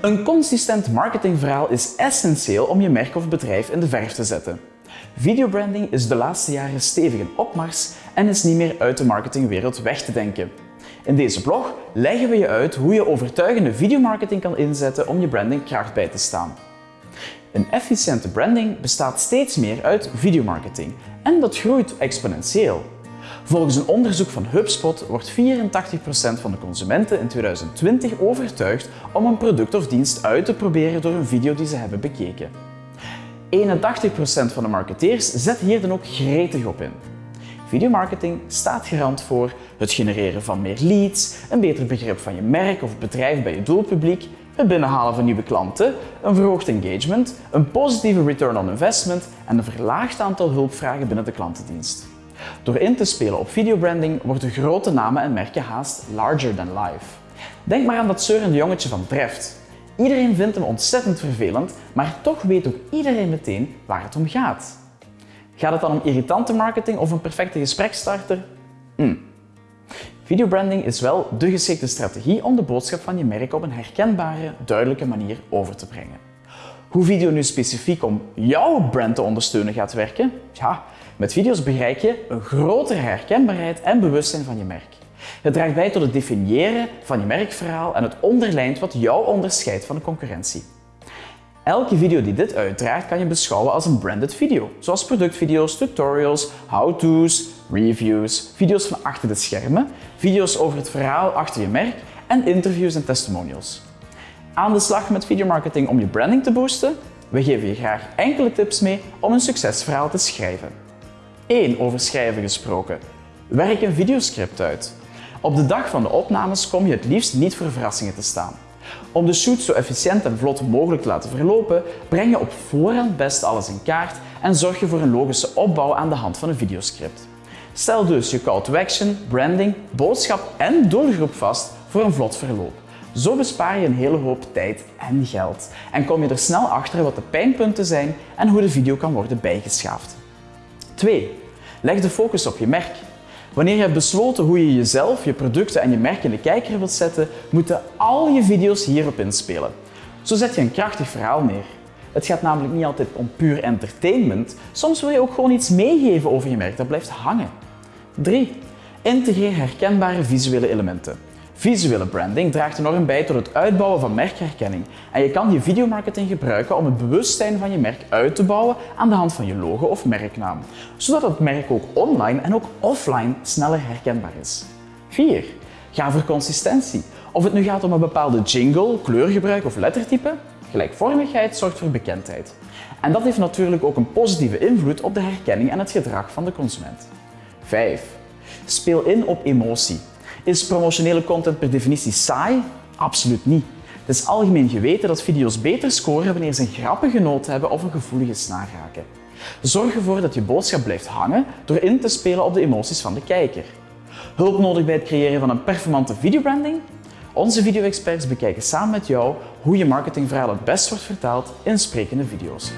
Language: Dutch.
Een consistent marketingverhaal is essentieel om je merk of bedrijf in de verf te zetten. Videobranding is de laatste jaren stevig in opmars en is niet meer uit de marketingwereld weg te denken. In deze blog leggen we je uit hoe je overtuigende videomarketing kan inzetten om je branding kracht bij te staan. Een efficiënte branding bestaat steeds meer uit videomarketing en dat groeit exponentieel. Volgens een onderzoek van HubSpot wordt 84% van de consumenten in 2020 overtuigd om een product of dienst uit te proberen door een video die ze hebben bekeken. 81% van de marketeers zet hier dan ook gretig op in. Videomarketing staat garant voor het genereren van meer leads, een beter begrip van je merk of bedrijf bij je doelpubliek, het binnenhalen van nieuwe klanten, een verhoogd engagement, een positieve return on investment en een verlaagd aantal hulpvragen binnen de klantendienst. Door in te spelen op videobranding worden grote namen en merken haast larger than life. Denk maar aan dat zeurende jongetje van Treft. Iedereen vindt hem ontzettend vervelend, maar toch weet ook iedereen meteen waar het om gaat. Gaat het dan om irritante marketing of een perfecte gesprekstarter? Hm. Videobranding is wel de geschikte strategie om de boodschap van je merk op een herkenbare, duidelijke manier over te brengen. Hoe video nu specifiek om jouw brand te ondersteunen gaat werken? Ja, met video's bereik je een grotere herkenbaarheid en bewustzijn van je merk. Het draagt bij tot het definiëren van je merkverhaal en het onderlijnt wat jou onderscheidt van de concurrentie. Elke video die dit uitdraagt kan je beschouwen als een branded video, zoals productvideo's, tutorials, how-to's, reviews, video's van achter de schermen, video's over het verhaal achter je merk en interviews en testimonials. Aan de slag met videomarketing om je branding te boosten? We geven je graag enkele tips mee om een succesverhaal te schrijven. 1. Over schrijven gesproken. Werk een videoscript uit. Op de dag van de opnames kom je het liefst niet voor verrassingen te staan. Om de shoot zo efficiënt en vlot mogelijk te laten verlopen, breng je op voorhand best alles in kaart en zorg je voor een logische opbouw aan de hand van een videoscript. Stel dus je call to action, branding, boodschap en doelgroep vast voor een vlot verloop. Zo bespaar je een hele hoop tijd en geld en kom je er snel achter wat de pijnpunten zijn en hoe de video kan worden bijgeschaafd. 2. Leg de focus op je merk. Wanneer je hebt besloten hoe je jezelf, je producten en je merk in de kijker wilt zetten, moeten al je video's hierop inspelen. Zo zet je een krachtig verhaal neer. Het gaat namelijk niet altijd om puur entertainment, soms wil je ook gewoon iets meegeven over je merk dat blijft hangen. 3. Integreer herkenbare visuele elementen. Visuele branding draagt enorm bij tot het uitbouwen van merkherkenning en je kan je videomarketing gebruiken om het bewustzijn van je merk uit te bouwen aan de hand van je logo of merknaam, zodat het merk ook online en ook offline sneller herkenbaar is. 4. Ga voor consistentie. Of het nu gaat om een bepaalde jingle, kleurgebruik of lettertype, gelijkvormigheid zorgt voor bekendheid. En dat heeft natuurlijk ook een positieve invloed op de herkenning en het gedrag van de consument. 5. Speel in op emotie. Is promotionele content per definitie saai? Absoluut niet. Het is algemeen geweten dat video's beter scoren wanneer ze een grappige noot hebben of een gevoelige snaar raken. Zorg ervoor dat je boodschap blijft hangen door in te spelen op de emoties van de kijker. Hulp nodig bij het creëren van een performante videobranding? Onze video-experts bekijken samen met jou hoe je marketingverhaal het best wordt vertaald in sprekende video's.